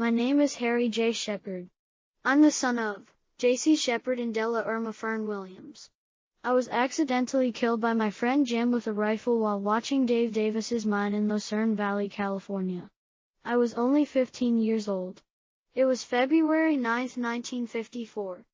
My name is Harry J. Shepard. I'm the son of J.C. Shepard and Della Irma Fern Williams. I was accidentally killed by my friend Jim with a rifle while watching Dave Davis's mine in Lucerne Valley, California. I was only 15 years old. It was February 9, 1954.